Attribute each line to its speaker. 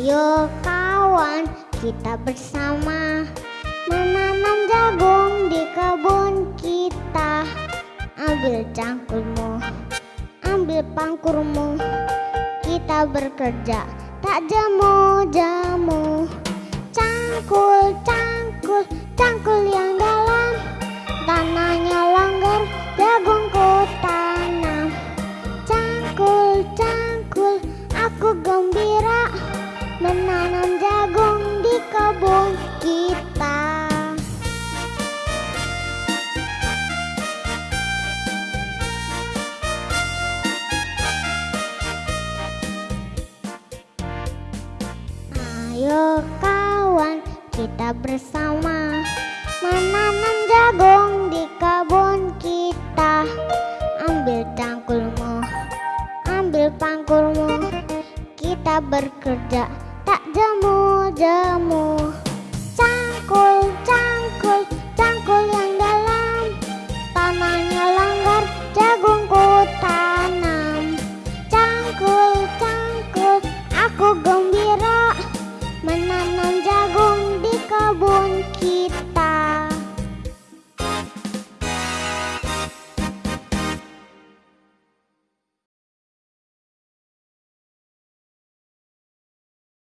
Speaker 1: Ayo kawan, kita bersama menanam jagung di kebun kita. Ambil cangkulmu, ambil pangkurmu, kita bekerja tak jemu-jemu. Cangkul, cangkul, cangkul yang dalam, tanahnya langgar, jagungku tanam. Cangkul, cangkul, aku gembira menanam jagung di kebun kita. Ayo kawan, kita bersama menanam jagung di kebun kita. Ambil cangkulmu, ambil pangkulmu, kita bekerja tak jemu-jemu. Cangkul, cangkul, cangkul yang dalam, tanahnya langgar, jagungku tanam. Cangkul, cangkul, aku gembira menanam jagung di kebun kita.